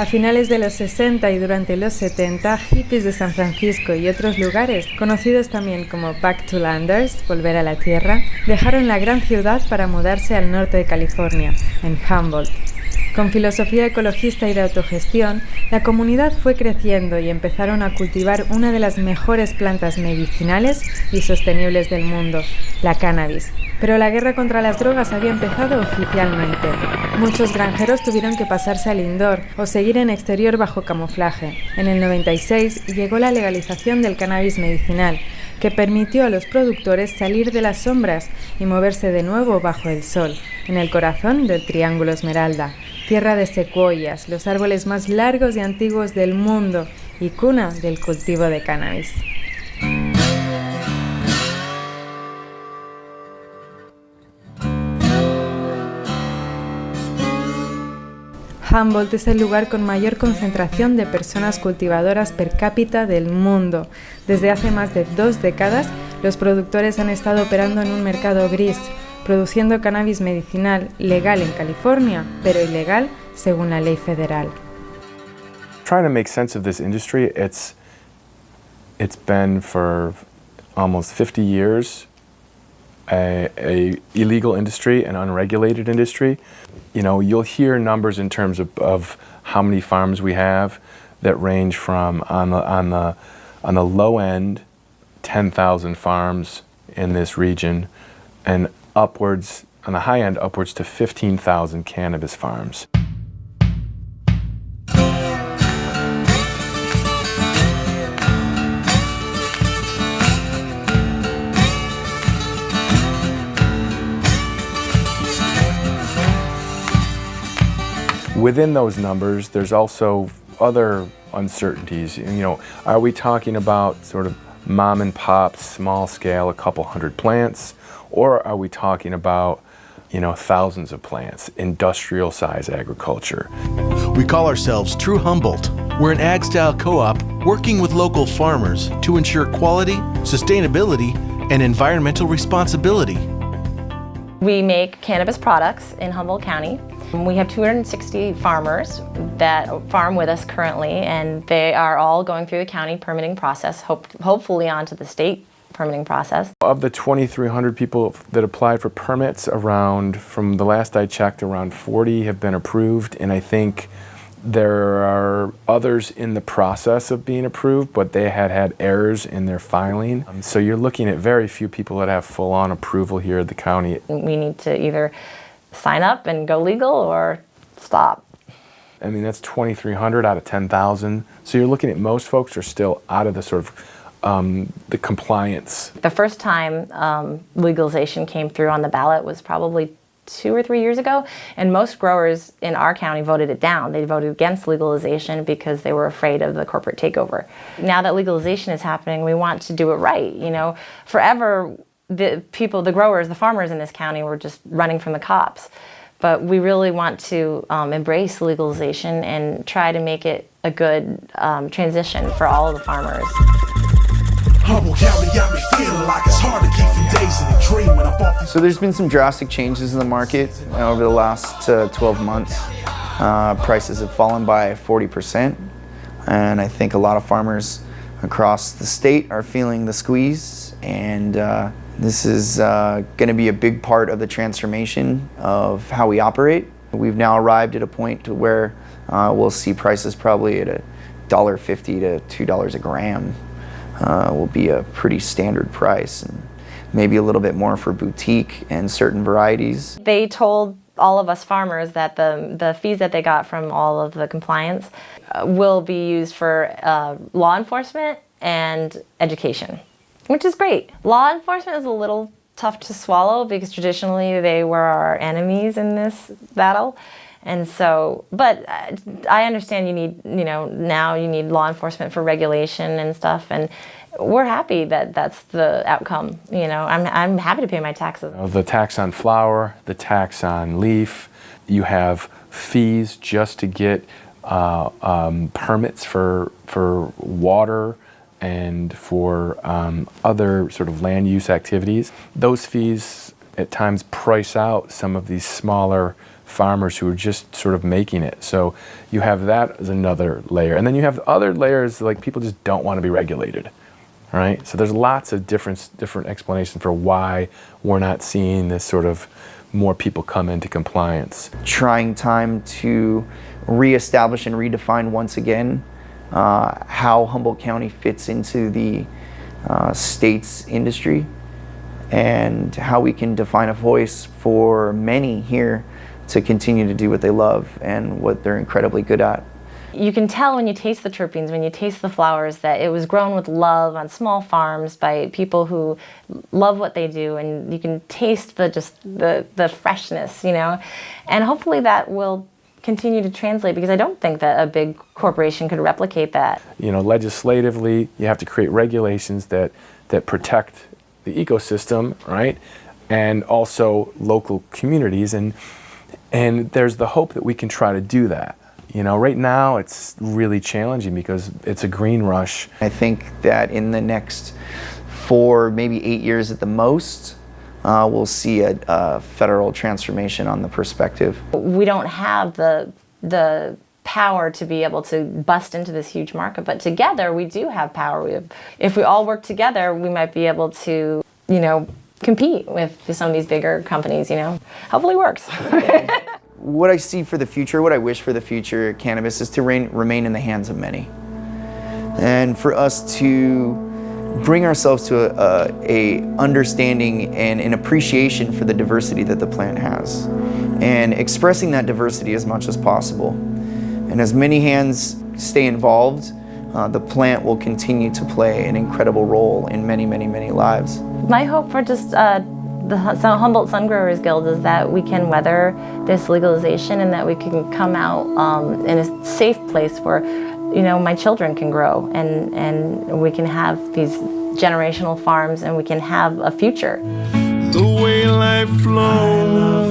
A finales de los 60 y durante los 70, hippies de San Francisco y otros lugares, conocidos también como Back to Landers, volver a la tierra, dejaron la gran ciudad para mudarse al norte de California, en Humboldt. Con filosofía ecologista y de autogestión, la comunidad fue creciendo y empezaron a cultivar una de las mejores plantas medicinales y sostenibles del mundo, la cannabis. Pero la guerra contra las drogas había empezado oficialmente. Muchos granjeros tuvieron que pasarse al indoor o seguir en exterior bajo camuflaje. En el 96 llegó la legalización del cannabis medicinal, que permitió a los productores salir de las sombras y moverse de nuevo bajo el sol, en el corazón del Triángulo Esmeralda, tierra de secuoyas, los árboles más largos y antiguos del mundo y cuna del cultivo de cannabis. Humboldt es el lugar con mayor concentración de personas cultivadoras per cápita del mundo. Desde hace más de dos décadas, los productores han estado operando en un mercado gris, produciendo cannabis medicinal legal en California, pero ilegal según la ley federal. Trying to make sense of this industry, it's it's been for almost 50 years a, a, illegal industry, an unregulated industry. You know, you'll hear numbers in terms of, of how many farms we have that range from on the on the on the low end 10,000 farms in this region and upwards, on the high end, upwards to 15,000 cannabis farms. Within those numbers, there's also other uncertainties. You know, are we talking about sort of mom and pop, small scale, a couple hundred plants? Or are we talking about you know, thousands of plants, industrial size agriculture. We call ourselves True Humboldt. We're an ag style co op working with local farmers to ensure quality, sustainability, and environmental responsibility. We make cannabis products in Humboldt County. We have 260 farmers that farm with us currently, and they are all going through the county permitting process, hope, hopefully onto the state permitting process. Of the 2,300 people that applied for permits, around, from the last I checked, around 40 have been approved, and I think there are others in the process of being approved, but they had had errors in their filing. Um, so you're looking at very few people that have full-on approval here at the county. We need to either sign up and go legal or stop. I mean, that's 2,300 out of 10,000. So you're looking at most folks are still out of the sort of um, the compliance. The first time um, legalization came through on the ballot was probably two or three years ago, and most growers in our county voted it down. They voted against legalization because they were afraid of the corporate takeover. Now that legalization is happening, we want to do it right. You know, forever the people, the growers, the farmers in this county were just running from the cops. But we really want to um, embrace legalization and try to make it a good um, transition for all of the farmers. So there's been some drastic changes in the market over the last uh, 12 months. Uh, prices have fallen by 40% and I think a lot of farmers across the state are feeling the squeeze and uh, this is uh, going to be a big part of the transformation of how we operate. We've now arrived at a point to where uh, we'll see prices probably at a dollar fifty to $2 a gram uh, will be a pretty standard price. And maybe a little bit more for boutique and certain varieties. They told all of us farmers that the, the fees that they got from all of the compliance uh, will be used for uh, law enforcement and education, which is great. Law enforcement is a little tough to swallow because traditionally they were our enemies in this battle. And so, but uh, I understand you need, you know, now you need law enforcement for regulation and stuff. And we're happy that that's the outcome. You know, I'm, I'm happy to pay my taxes. The tax on flower, the tax on leaf, you have fees just to get uh, um, permits for, for water and for um, other sort of land use activities. Those fees at times price out some of these smaller farmers who are just sort of making it. So you have that as another layer. And then you have other layers like people just don't want to be regulated. Right? So there's lots of different different explanations for why we're not seeing this sort of more people come into compliance. Trying time to reestablish and redefine once again uh, how Humboldt County fits into the uh, state's industry and how we can define a voice for many here to continue to do what they love and what they're incredibly good at. You can tell when you taste the terpenes, when you taste the flowers, that it was grown with love on small farms by people who love what they do, and you can taste the just the the freshness, you know, and hopefully that will continue to translate because I don't think that a big corporation could replicate that. You know, legislatively, you have to create regulations that that protect the ecosystem, right, and also local communities, and and there's the hope that we can try to do that. You know, right now it's really challenging because it's a green rush. I think that in the next four, maybe eight years at the most, uh, we'll see a, a federal transformation on the perspective. We don't have the the power to be able to bust into this huge market, but together we do have power. We have, if we all work together, we might be able to, you know, compete with some of these bigger companies. You know, hopefully works. what I see for the future, what I wish for the future cannabis is to reign, remain in the hands of many. And for us to bring ourselves to a, a, understanding and an appreciation for the diversity that the plant has and expressing that diversity as much as possible. And as many hands stay involved, uh, the plant will continue to play an incredible role in many, many, many lives. My hope for just uh, the Humboldt Sun Growers Guild is that we can weather this legalization and that we can come out um, in a safe place where you know my children can grow and and we can have these generational farms and we can have a future. The way life flows,